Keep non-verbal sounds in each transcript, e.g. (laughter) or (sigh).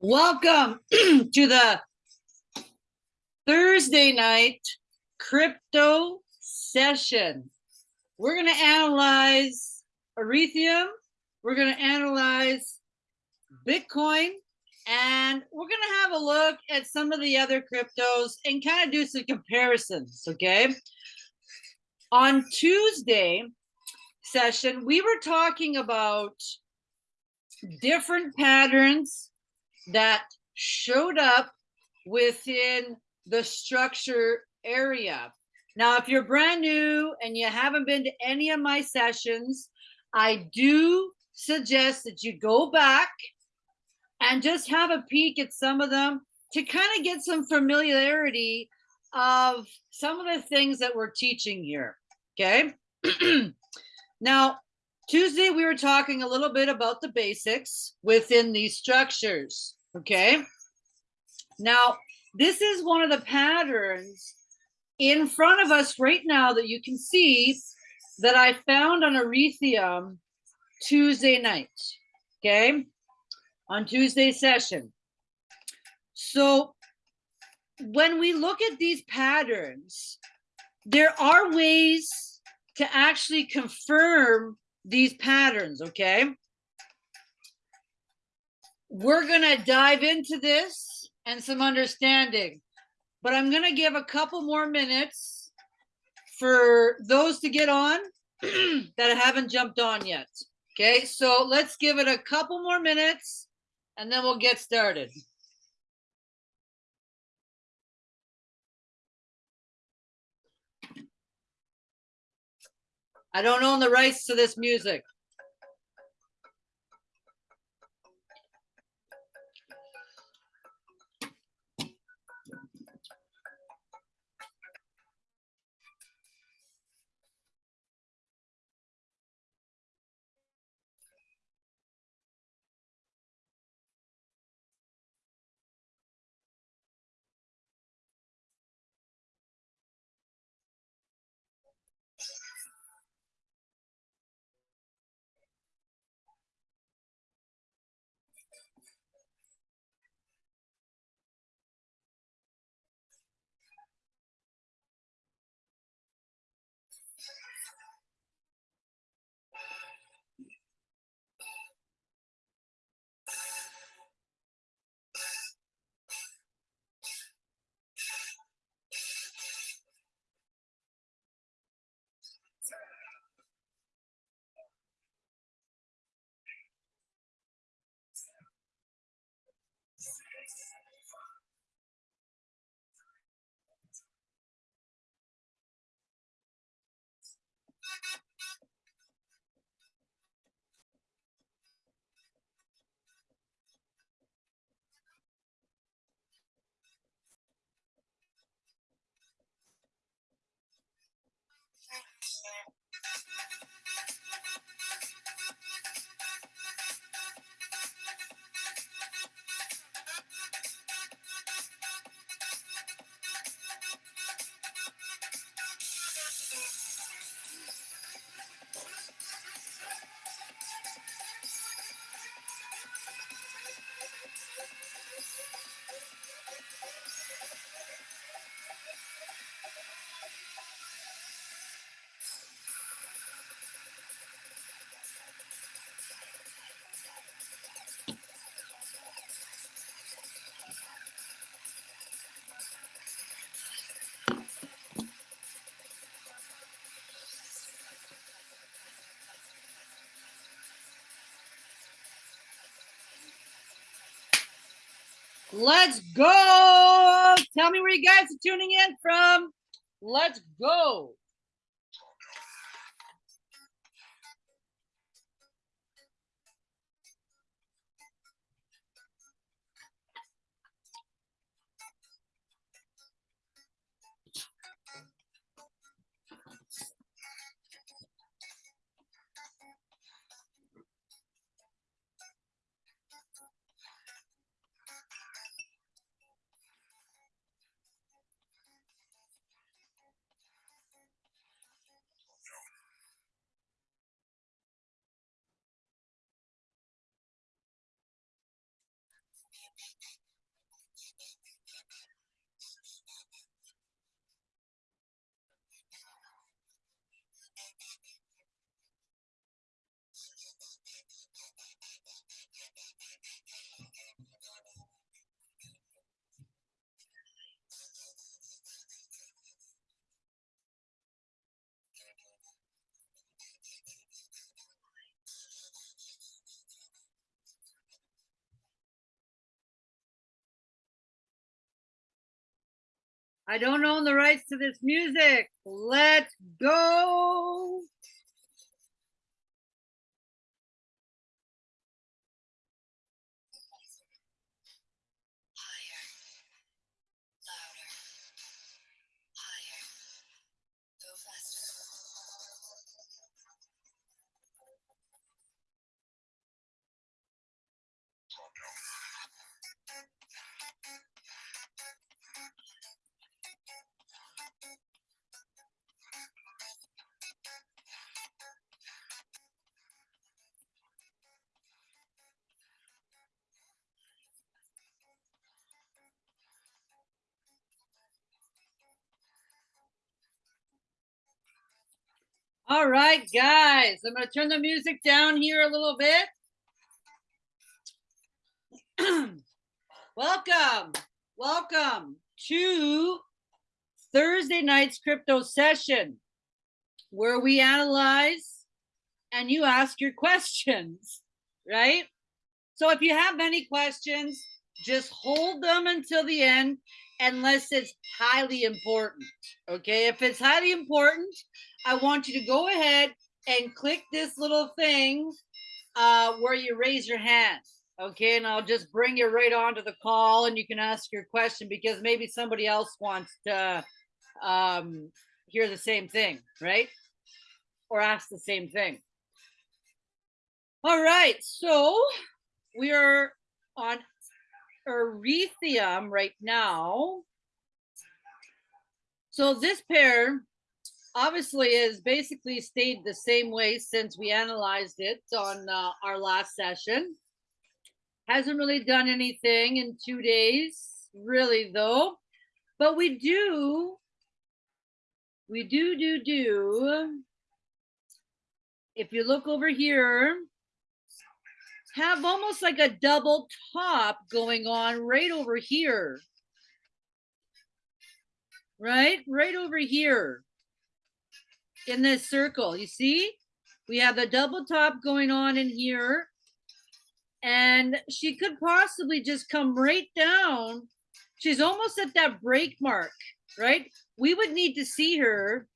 Welcome (clears throat) to the Thursday night crypto session. We're going to analyze Ethereum, we're going to analyze Bitcoin, and we're going to have a look at some of the other cryptos and kind of do some comparisons, okay? On Tuesday session, we were talking about different patterns that showed up within the structure area. Now, if you're brand new and you haven't been to any of my sessions, I do suggest that you go back and just have a peek at some of them to kind of get some familiarity of some of the things that we're teaching here. Okay. (clears throat) now, Tuesday, we were talking a little bit about the basics within these structures. Okay. Now, this is one of the patterns in front of us right now that you can see that I found on Ethereum Tuesday night. Okay. On Tuesday session. So when we look at these patterns, there are ways to actually confirm these patterns, okay? We're going to dive into this and some understanding, but I'm going to give a couple more minutes for those to get on (clears throat) that haven't jumped on yet. Okay, so let's give it a couple more minutes and then we'll get started. I don't own the rights to this music. Let's go. Tell me where you guys are tuning in from. Let's go. I don't own the rights to this music. Let's go. All right, guys, I'm going to turn the music down here a little bit. (clears throat) welcome, welcome to Thursday night's crypto session where we analyze and you ask your questions, (laughs) right? So if you have any questions, just hold them until the end unless it's highly important. Okay, if it's highly important, I want you to go ahead and click this little thing uh, where you raise your hand. Okay, and I'll just bring you right onto the call and you can ask your question because maybe somebody else wants to um, hear the same thing, right? Or ask the same thing. All right, so we are on Ethereum right now. So this pair obviously has basically stayed the same way since we analyzed it on uh, our last session. Hasn't really done anything in two days, really though. But we do, we do, do, do. If you look over here, have almost like a double top going on right over here. Right? Right over here in this circle. You see? We have a double top going on in here. And she could possibly just come right down. She's almost at that break mark, right? We would need to see her.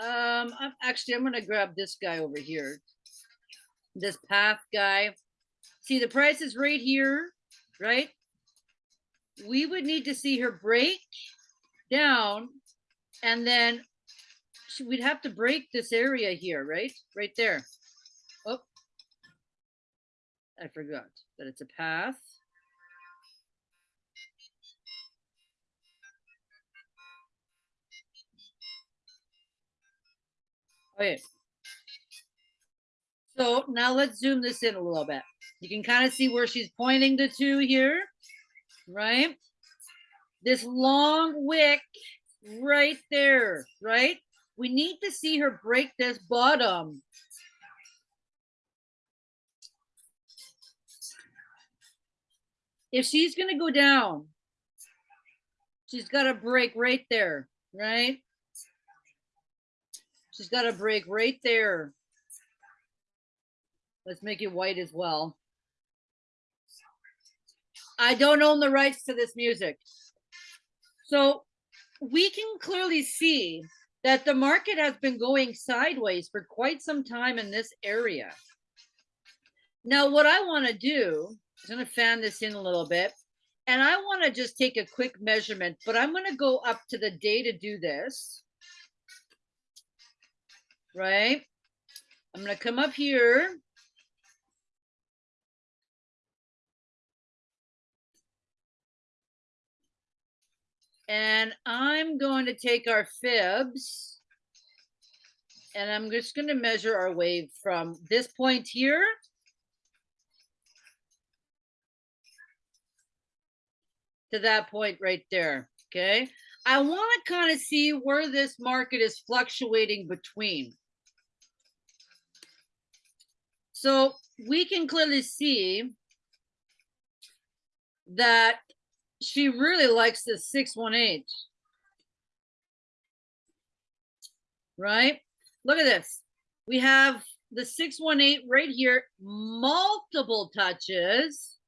Um, I'm, actually, I'm going to grab this guy over here this path guy. See, the price is right here, right? We would need to see her break down and then we'd have to break this area here, right? Right there. Oh, I forgot that it's a path. Oh, okay. So now let's zoom this in a little bit. You can kind of see where she's pointing the two here, right? This long wick right there, right? We need to see her break this bottom. If she's going to go down, she's got to break right there, right? She's got to break right there. Let's make it white as well. I don't own the rights to this music. So we can clearly see that the market has been going sideways for quite some time in this area. Now, what I want to do is going to fan this in a little bit. And I want to just take a quick measurement, but I'm going to go up to the day to do this. Right? I'm going to come up here And I'm going to take our fibs and I'm just going to measure our wave from this point here to that point right there. Okay. I want to kind of see where this market is fluctuating between. So we can clearly see that she really likes this 618. Right? Look at this. We have the 618 right here, multiple touches.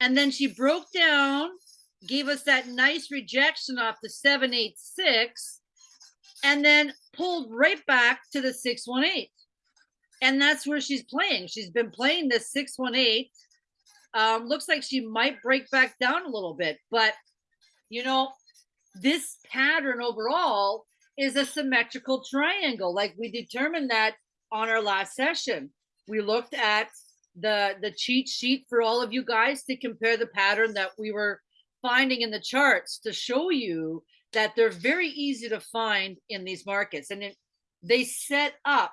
And then she broke down gave us that nice rejection off the 786 and then pulled right back to the 618. And that's where she's playing. She's been playing this 618. Um, looks like she might break back down a little bit, but you know, this pattern overall is a symmetrical triangle. Like we determined that on our last session. We looked at the the cheat sheet for all of you guys to compare the pattern that we were finding in the charts to show you that they're very easy to find in these markets and it, they set up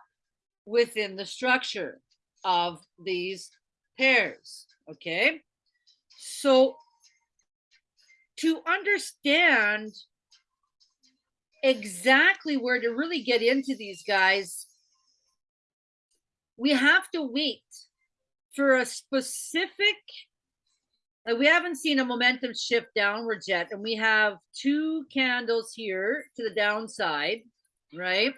within the structure of these pairs okay? So to understand exactly where to really get into these guys we have to wait for a specific like we haven't seen a momentum shift downwards yet and we have two candles here to the downside right?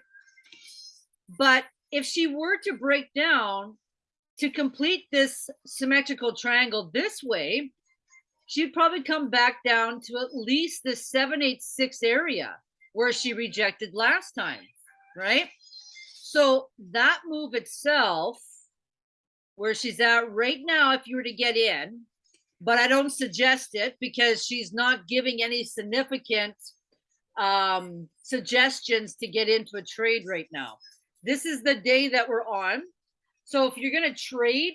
But if she were to break down to complete this symmetrical triangle this way she'd probably come back down to at least the 786 area where she rejected last time right so that move itself where she's at right now if you were to get in but I don't suggest it because she's not giving any significant um, suggestions to get into a trade right now. This is the day that we're on. So if you're going to trade,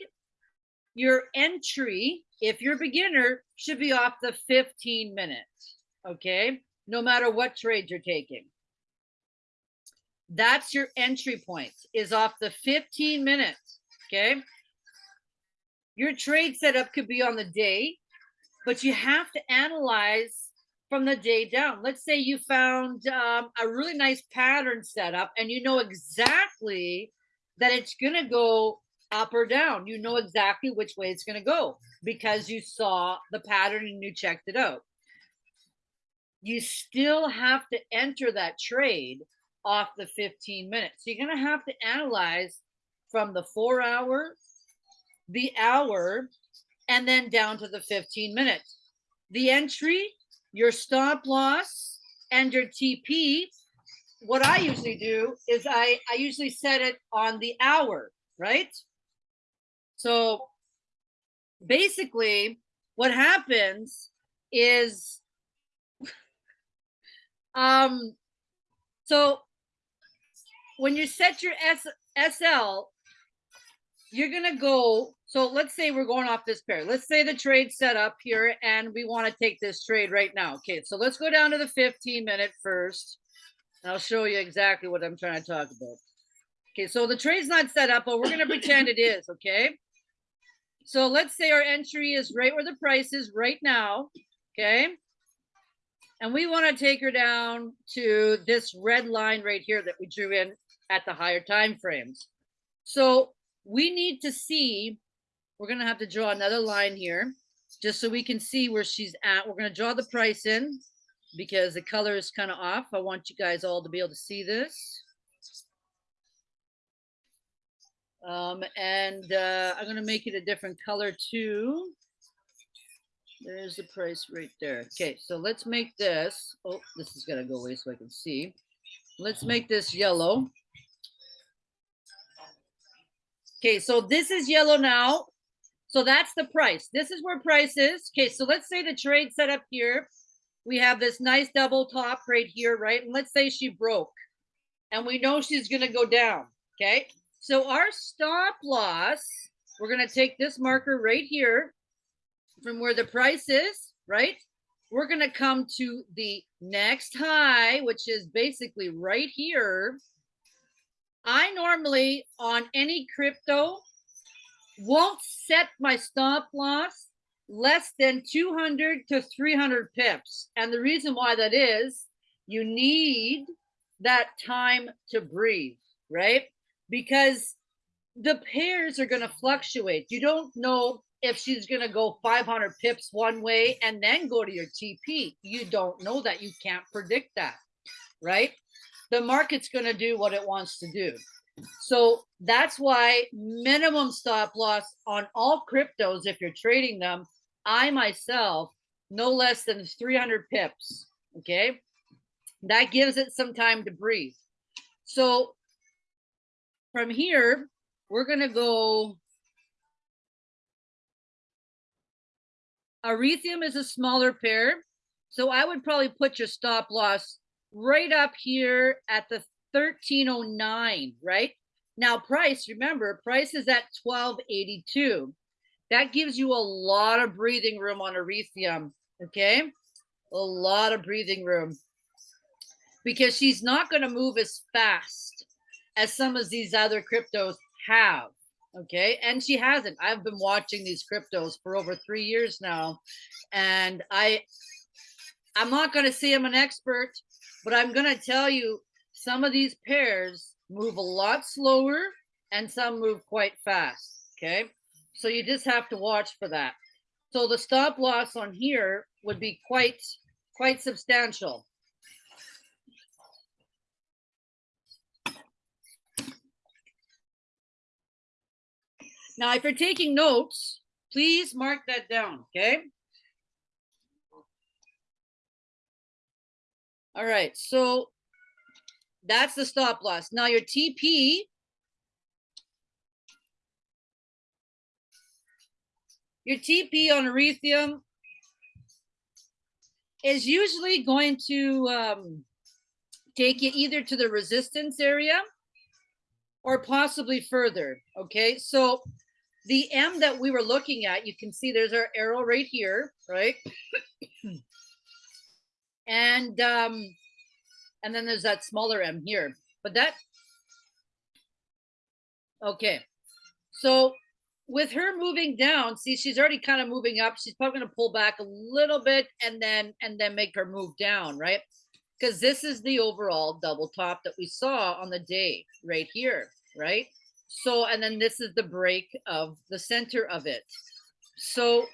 your entry, if you're a beginner, should be off the 15 minutes. Okay. No matter what trade you're taking. That's your entry point is off the 15 minutes. Okay. Your trade setup could be on the day, but you have to analyze from the day down. Let's say you found um, a really nice pattern setup and you know exactly that it's going to go up or down. You know exactly which way it's going to go because you saw the pattern and you checked it out. You still have to enter that trade off the 15 minutes. So you're going to have to analyze from the four hour the hour, and then down to the 15 minutes. The entry, your stop loss, and your TP. What I usually do is I, I usually set it on the hour, right? So basically, what happens is (laughs) um so when you set your S, SL you're gonna go so let's say we're going off this pair. Let's say the trade set up here and we want to take this trade right now. Okay so let's go down to the 15 minute first i'll show you exactly what i'm trying to talk about. Okay so the trade's not set up but we're going to pretend it is okay? So let's say our entry is right where the price is right now okay? And we want to take her down to this red line right here that we drew in at the higher time frames. So we need to see, we're gonna have to draw another line here, just so we can see where she's at. We're gonna draw the price in because the color is kind of off. I want you guys all to be able to see this. Um, and uh, I'm gonna make it a different color too. There's the price right there. Okay, so let's make this, oh, this is gonna go away so I can see. Let's make this yellow. Okay, so this is yellow now. So that's the price. This is where price is. Okay, so let's say the trade set up here. We have this nice double top right here, right? And let's say she broke and we know she's going to go down. Okay, so our stop loss, we're going to take this marker right here from where the price is, right? We're going to come to the next high, which is basically right here. I normally on any crypto won't set my stop loss less than 200 to 300 pips. And the reason why that is you need that time to breathe, right? Because the pairs are going to fluctuate. You don't know if she's going to go 500 pips one way and then go to your TP. You don't know that. You can't predict that, right? the market's going to do what it wants to do. So that's why minimum stop loss on all cryptos, if you're trading them, I myself no less than 300 pips. Okay. That gives it some time to breathe. So from here, we're going to go. Arethium is a smaller pair. So I would probably put your stop loss right up here at the 1309, right? Now price, remember, price is at 1282. That gives you a lot of breathing room on Arethium, okay? A lot of breathing room because she's not going to move as fast as some of these other cryptos have, okay? And she hasn't. I've been watching these cryptos for over 3 years now and I I'm not going to say I'm an expert, but I'm going to tell you some of these pairs move a lot slower and some move quite fast. Okay. So you just have to watch for that. So the stop loss on here would be quite, quite substantial. Now, if you're taking notes, please mark that down. Okay. All right, so that's the stop loss. Now your TP. Your TP on Erethium is usually going to um, take you either to the resistance area or possibly further. Okay, so the M that we were looking at, you can see there's our arrow right here, right? and um and then there's that smaller m here but that okay so with her moving down see she's already kind of moving up she's probably going to pull back a little bit and then and then make her move down right? Because this is the overall double top that we saw on the day right here right? So and then this is the break of the center of it. So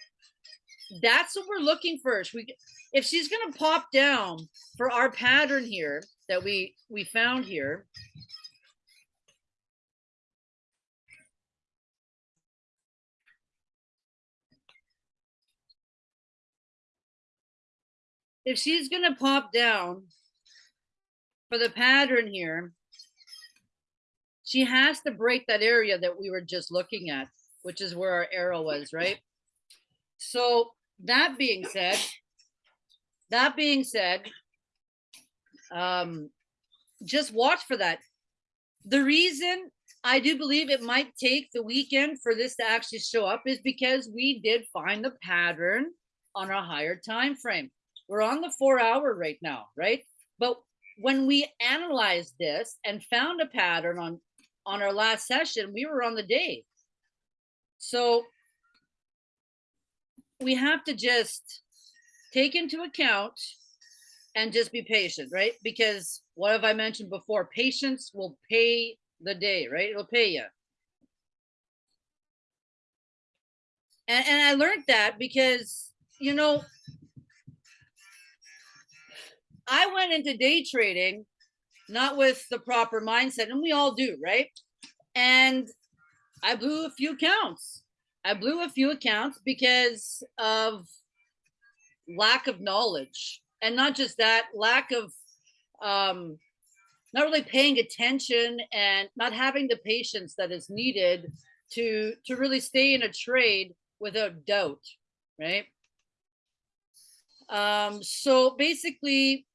that's what we're looking for we if she's going to pop down for our pattern here that we we found here if she's going to pop down for the pattern here she has to break that area that we were just looking at which is where our arrow was right so that being said that being said, um, just watch for that. The reason I do believe it might take the weekend for this to actually show up is because we did find the pattern on a higher time frame. We're on the four hour right now, right? But when we analyzed this and found a pattern on on our last session, we were on the day. So we have to just take into account and just be patient, right? Because what have I mentioned before? Patience will pay the day, right? It'll pay you. And, and I learned that because, you know, I went into day trading not with the proper mindset, and we all do, right? And I blew a few accounts. I blew a few accounts because of lack of knowledge and not just that lack of um not really paying attention and not having the patience that is needed to to really stay in a trade without doubt right um so basically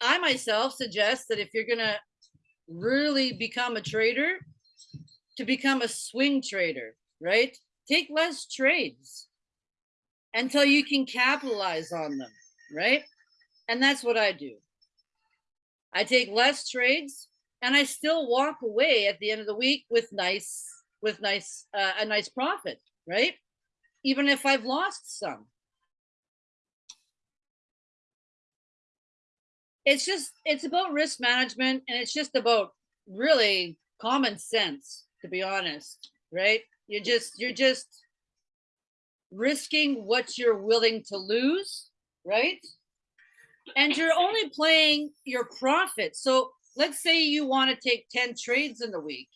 i myself suggest that if you're gonna really become a trader to become a swing trader right take less trades until you can capitalize on them, right? And that's what I do. I take less trades and I still walk away at the end of the week with nice with nice uh, a nice profit, right? Even if I've lost some. It's just it's about risk management and it's just about really common sense to be honest, right? you're just you're just risking what you're willing to lose, right? And you're only playing your profit. So let's say you want to take 10 trades in the week.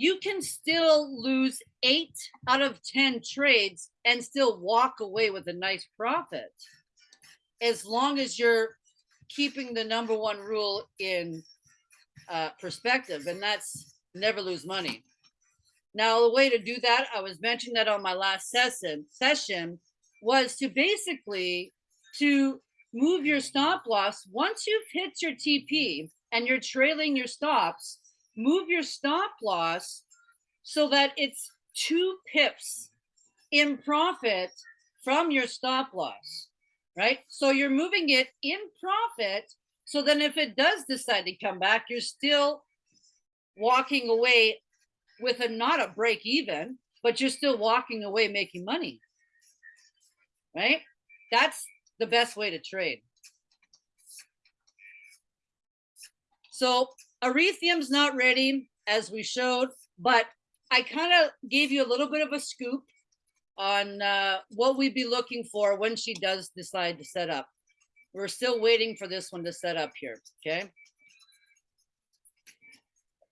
you can still lose eight out of 10 trades and still walk away with a nice profit. As long as you're keeping the number one rule in uh, perspective, and that's never lose money. Now, the way to do that, I was mentioning that on my last session, session was to basically to move your stop loss once you've hit your TP and you're trailing your stops, move your stop loss so that it's two pips in profit from your stop loss, right? So you're moving it in profit. So then if it does decide to come back, you're still walking away with a not a break even, but you're still walking away making money, right? That's the best way to trade. So Arethium's not ready as we showed, but I kind of gave you a little bit of a scoop on uh, what we'd be looking for when she does decide to set up. We're still waiting for this one to set up here, okay?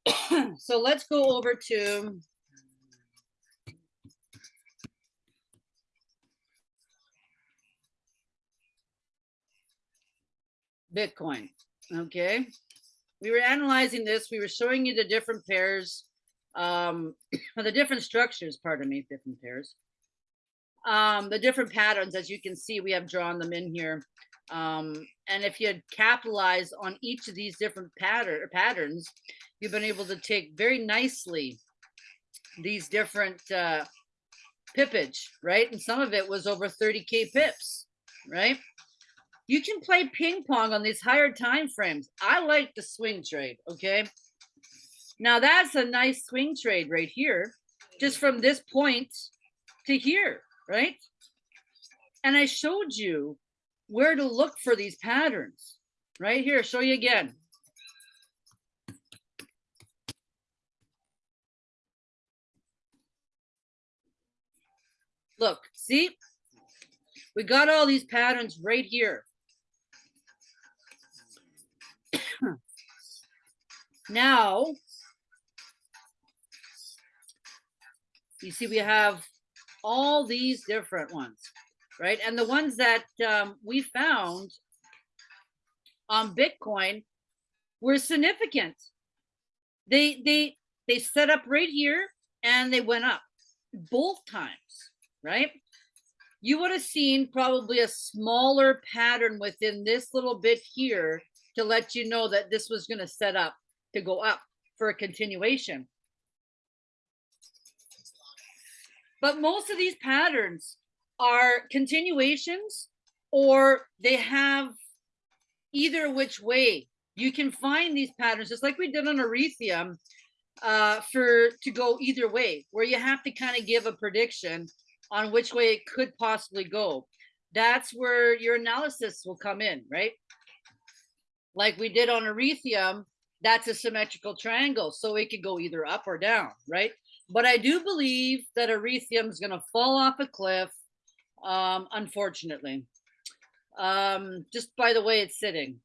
(coughs) so let's go over to Bitcoin, okay? We were analyzing this, we were showing you the different pairs, um, (coughs) the different structures, pardon me, different pairs. Um, the different patterns, as you can see, we have drawn them in here. Um, and if you had capitalized on each of these different pattern patterns, you've been able to take very nicely these different uh, pippage, right? And some of it was over 30K pips, right? You can play ping pong on these higher time frames. I like the swing trade, okay? Now that's a nice swing trade right here, just from this point to here, right? And I showed you where to look for these patterns, right here, show you again. Look, see, we got all these patterns right here. (coughs) now, you see we have all these different ones, right? And the ones that um, we found on Bitcoin were significant. They they they set up right here and they went up both times, right? You would have seen probably a smaller pattern within this little bit here to let you know that this was going to set up to go up for a continuation. But most of these patterns are continuations or they have either which way. You can find these patterns just like we did on Ethereum uh, for to go either way, where you have to kind of give a prediction on which way it could possibly go. That's where your analysis will come in, right? Like we did on Ethereum, that's a symmetrical triangle, so it could go either up or down, right? But I do believe that Ethereum is going to fall off a cliff, um, unfortunately, um, just by the way it's sitting.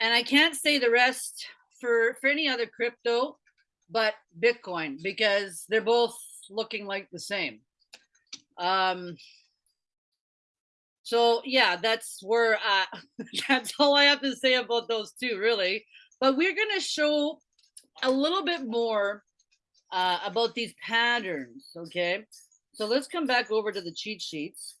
And I can't say the rest for, for any other crypto, but Bitcoin, because they're both looking like the same. Um, so yeah, that's where uh, (laughs) that's all I have to say about those two, really. But we're going to show a little bit more uh, about these patterns, okay? So let's come back over to the cheat sheets.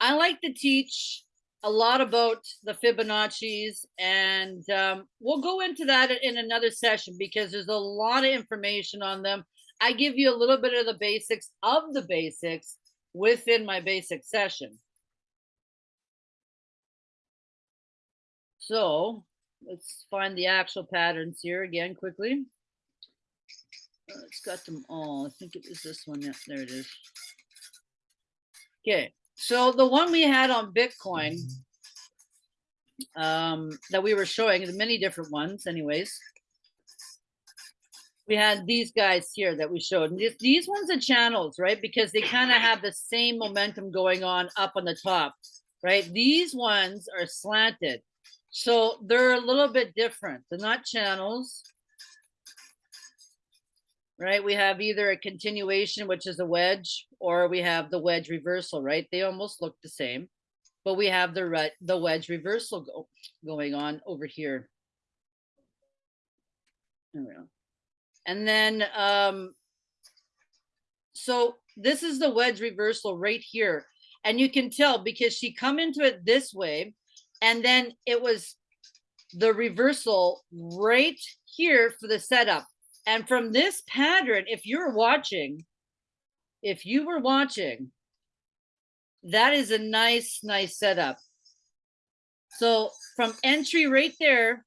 I like to teach a lot about the Fibonacci's and um, we'll go into that in another session because there's a lot of information on them. I give you a little bit of the basics of the basics within my basic session. So let's find the actual patterns here again quickly. Uh, it's got them all. I think it was this one. Yeah, there it is. Okay, so the one we had on Bitcoin um, that we were showing, the many different ones, anyways. We had these guys here that we showed. And these ones are channels, right? Because they kind of have the same momentum going on up on the top, right? These ones are slanted. So they're a little bit different. They're not channels. Right? We have either a continuation, which is a wedge, or we have the wedge reversal, right? They almost look the same, but we have the the wedge reversal go, going on over here. There we go. And then, um, so this is the wedge reversal right here. And you can tell because she come into it this way and then it was the reversal right here for the setup. And from this pattern, if you're watching, if you were watching, that is a nice, nice setup. So from entry right there,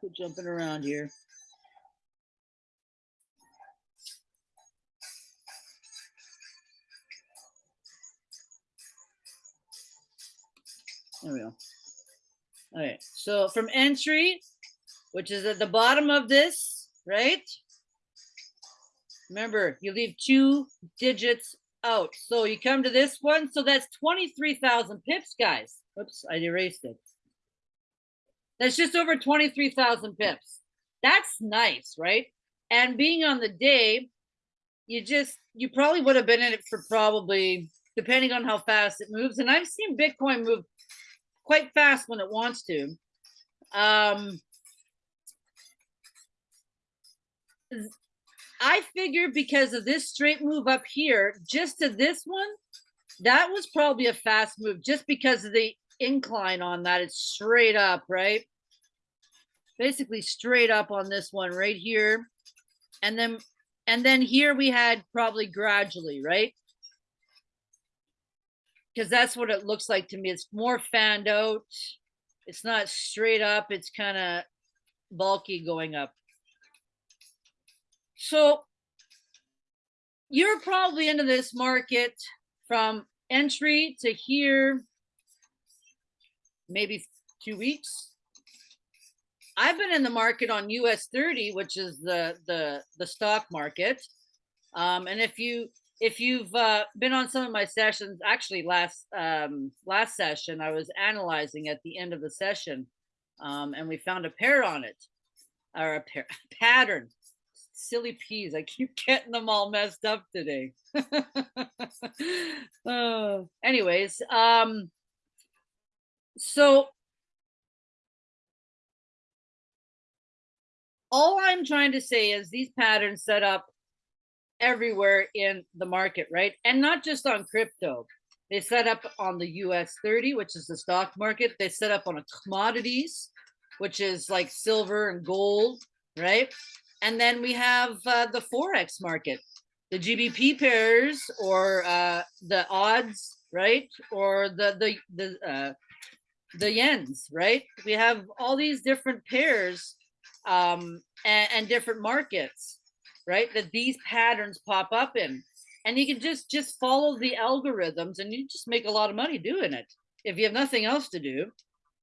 Quit jumping around here. There we go. All right, so from entry, which is at the bottom of this, right? Remember, you leave two digits out. So you come to this one, so that's 23,000 pips, guys. Oops, I erased it. That's just over 23,000 pips. That's nice, right? And being on the day, you just, you probably would have been in it for probably, depending on how fast it moves. And I've seen Bitcoin move quite fast when it wants to. Um, I figure because of this straight move up here, just to this one, that was probably a fast move just because of the incline on that. It's straight up, right? Basically straight up on this one right here. And then, and then here we had probably gradually, right? Because that's what it looks like to me. It's more fanned out. It's not straight up. It's kind of bulky going up. So you're probably into this market from entry to here, maybe two weeks. I've been in the market on US 30, which is the the the stock market. Um, and if you if you've uh, been on some of my sessions, actually last um, last session, I was analyzing at the end of the session, um, and we found a pair on it, or a pair, (laughs) pattern. Silly peas, I keep (laughs) getting them all messed up today. (laughs) uh, anyways, um, so all I'm trying to say is these patterns set up everywhere in the market, right? And not just on crypto. They set up on the US 30, which is the stock market. They set up on a commodities, which is like silver and gold, right? And then we have uh, the Forex market, the GBP pairs or uh, the odds, right? Or the, the, the, uh, the yens, right? We have all these different pairs um, and, and different markets right? That these patterns pop up in. And you can just just follow the algorithms and you just make a lot of money doing it. If you have nothing else to do,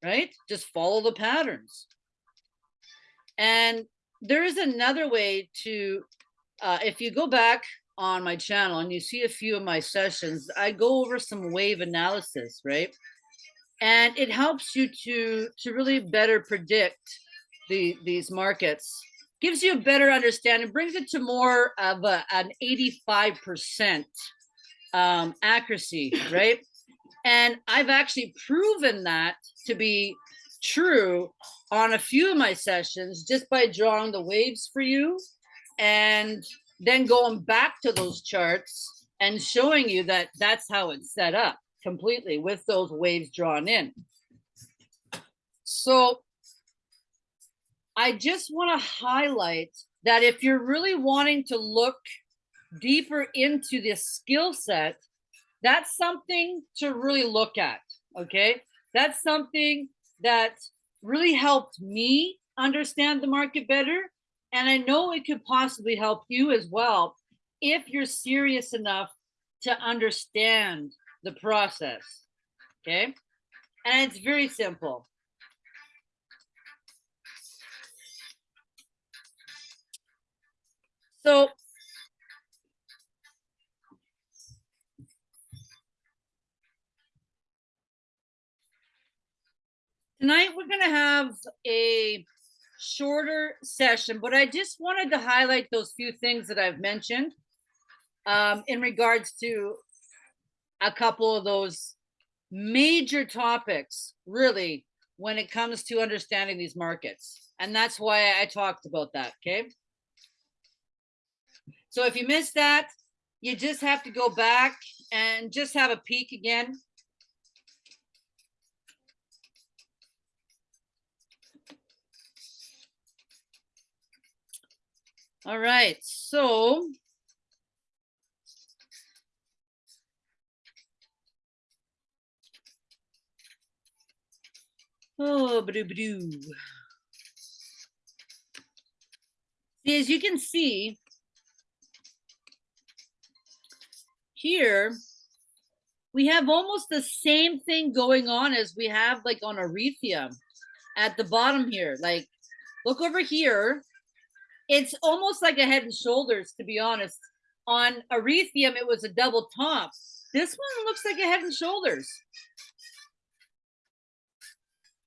right? Just follow the patterns. And there is another way to, uh, if you go back on my channel and you see a few of my sessions, I go over some wave analysis, right? And it helps you to to really better predict the these markets gives you a better understanding, brings it to more of a, an 85% um, accuracy, (laughs) right? And I've actually proven that to be true on a few of my sessions just by drawing the waves for you and then going back to those charts and showing you that that's how it's set up completely with those waves drawn in. So I just want to highlight that if you're really wanting to look deeper into this skill set, that's something to really look at. Okay. That's something that really helped me understand the market better. And I know it could possibly help you as well if you're serious enough to understand the process. Okay. And it's very simple. So tonight we're going to have a shorter session, but I just wanted to highlight those few things that I've mentioned um, in regards to a couple of those major topics, really, when it comes to understanding these markets. And that's why I talked about that, okay? So if you missed that, you just have to go back and just have a peek again. All right, so Oh, badoo See, as you can see here, we have almost the same thing going on as we have like on Ethereum at the bottom here. Like, look over here. It's almost like a head and shoulders, to be honest. On Ethereum, it was a double top. This one looks like a head and shoulders.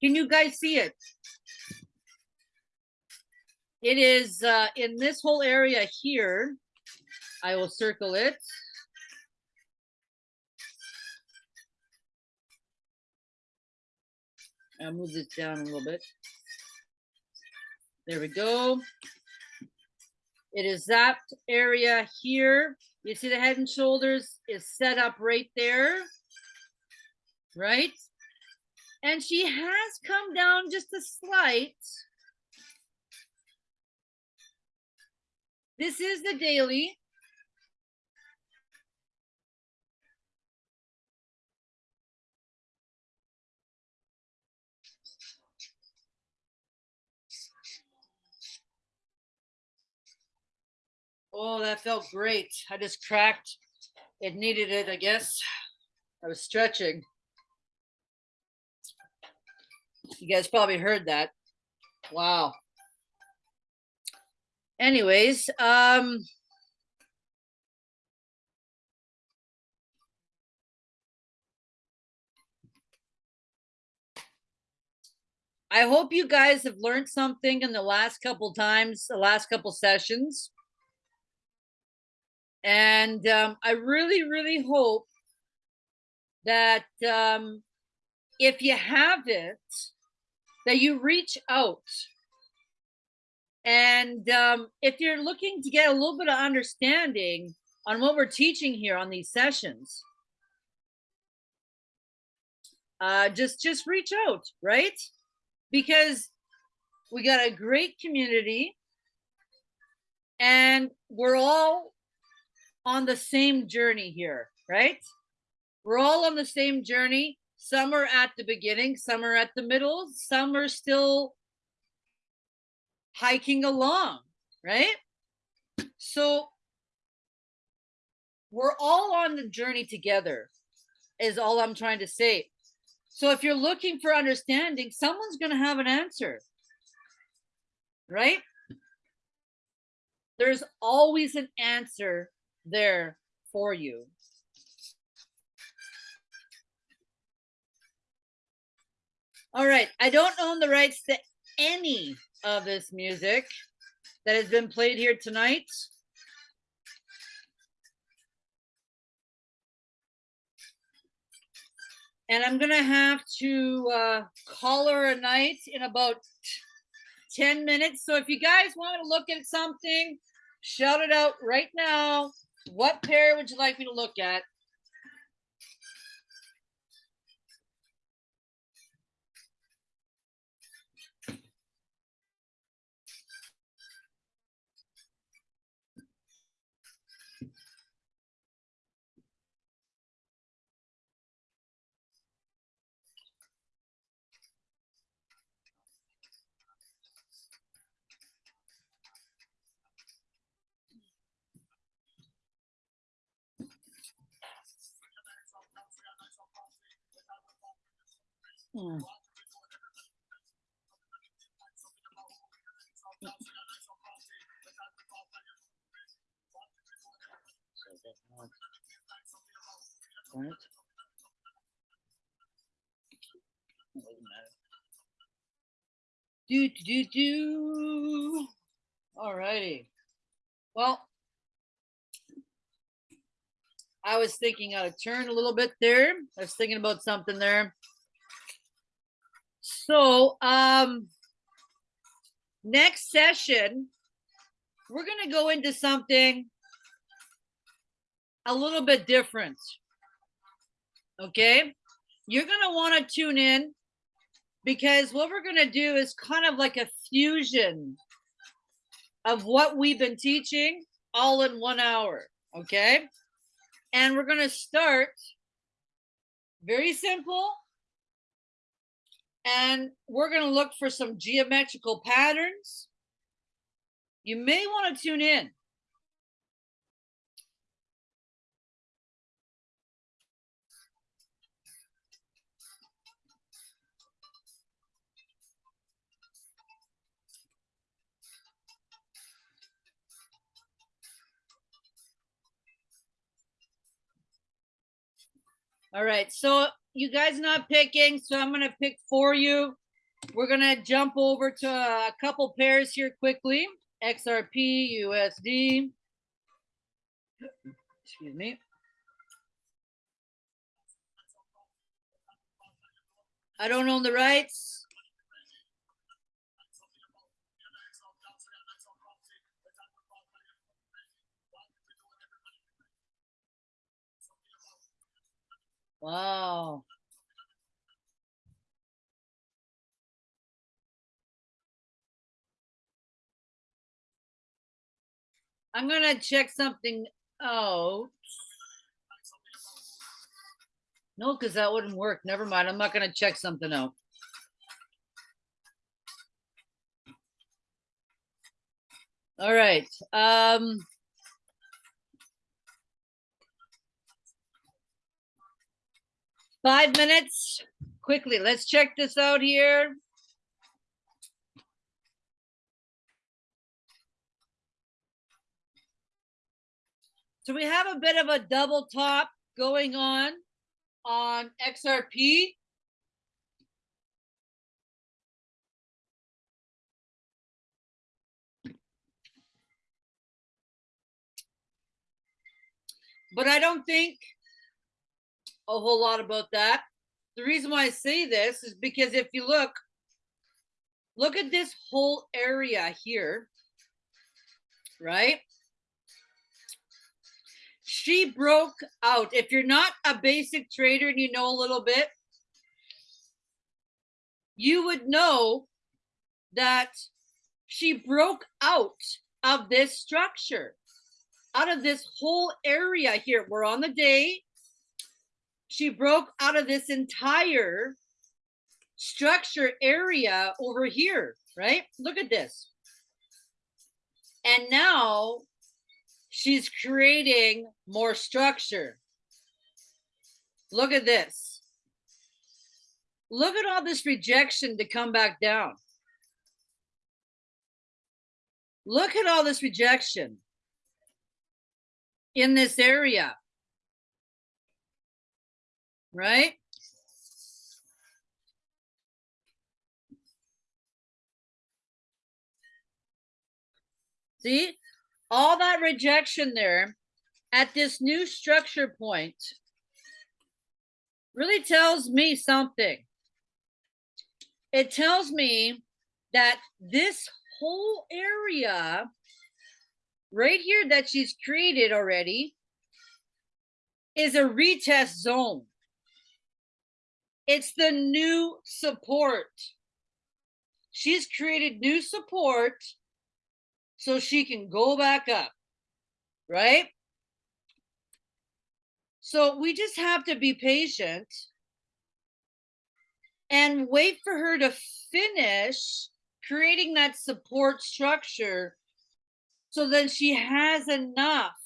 Can you guys see it? It is uh, in this whole area here. I will circle it. I'll move this down a little bit. There we go. It is that area here. You see the head and shoulders is set up right there. Right? And she has come down just a slight. This is the daily. Oh, that felt great. I just cracked. It needed it, I guess. I was stretching. You guys probably heard that. Wow. Anyways, um, I hope you guys have learned something in the last couple times, the last couple sessions. And um, I really, really hope that um, if you have it, that you reach out. And um, if you're looking to get a little bit of understanding on what we're teaching here on these sessions, uh, just just reach out, right? Because we got a great community and we're all on the same journey here, right? We're all on the same journey. Some are at the beginning, some are at the middle, some are still hiking along, right? So we're all on the journey together, is all I'm trying to say. So if you're looking for understanding, someone's going to have an answer, right? There's always an answer there for you. All right, I don't own the rights to any of this music that has been played here tonight. And I'm gonna have to uh, call her a night in about 10 minutes. So if you guys want to look at something, shout it out right now. What pair would you like me to look at? Do, do, do, do. All righty. Well, I was thinking out of turn a little bit there. I was thinking about something there. So, um, next session, we're going to go into something a little bit different. Okay. You're going to want to tune in because what we're going to do is kind of like a fusion of what we've been teaching all in one hour. Okay. And we're going to start very simple. And we're going to look for some geometrical patterns. You may want to tune in. All right, so you guys not picking, so I'm gonna pick for you. We're gonna jump over to a couple pairs here quickly. XRP, USD. Excuse me. I don't own the rights. Wow. I'm gonna check something out. No, because that wouldn't work. Never mind. I'm not gonna check something out. All right. Um. Five minutes, quickly. Let's check this out here. So we have a bit of a double top going on on XRP. But I don't think a whole lot about that. The reason why I say this is because if you look, look at this whole area here, right? She broke out. If you're not a basic trader and you know a little bit, you would know that she broke out of this structure, out of this whole area here. We're on the day she broke out of this entire structure area over here, right? Look at this. And now she's creating more structure. Look at this. Look at all this rejection to come back down. Look at all this rejection in this area right? See, all that rejection there at this new structure point really tells me something. It tells me that this whole area right here that she's created already is a retest zone. It's the new support. She's created new support so she can go back up, right? So we just have to be patient and wait for her to finish creating that support structure so then she has enough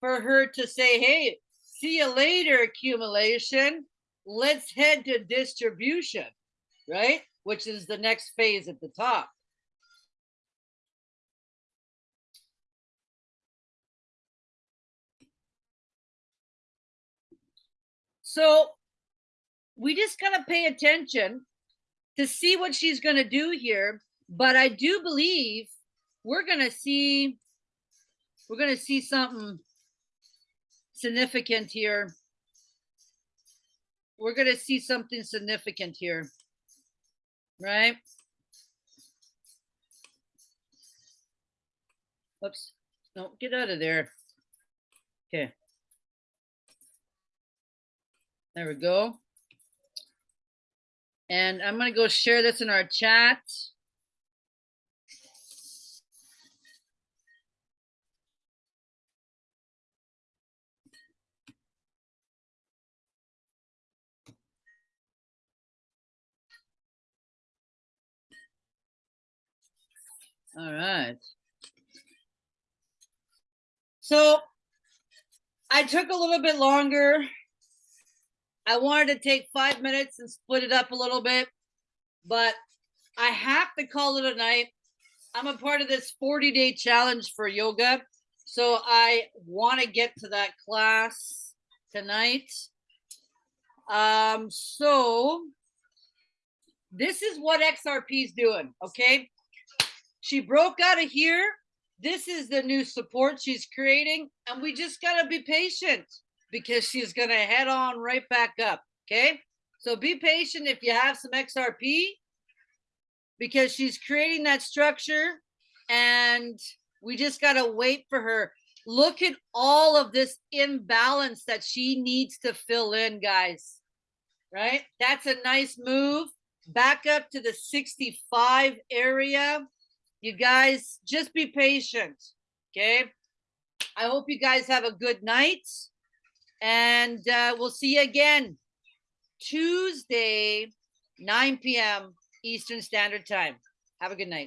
for her to say, hey, see you later, accumulation let's head to distribution, right? Which is the next phase at the top. So we just got to pay attention to see what she's going to do here. But I do believe we're going to see, we're going to see something significant here. We're going to see something significant here. Right? Oops. No, get out of there. Okay. There we go. And I'm gonna go share this in our chat. All right. So I took a little bit longer. I wanted to take five minutes and split it up a little bit, but I have to call it a night. I'm a part of this 40 day challenge for yoga. So I want to get to that class tonight. Um, so this is what XRP is doing. Okay. She broke out of here. This is the new support she's creating. And we just got to be patient because she's going to head on right back up. Okay. So be patient if you have some XRP because she's creating that structure and we just got to wait for her. Look at all of this imbalance that she needs to fill in, guys. Right? That's a nice move. Back up to the 65 area. You guys just be patient. Okay. I hope you guys have a good night. And uh, we'll see you again Tuesday, 9 p.m. Eastern Standard Time. Have a good night.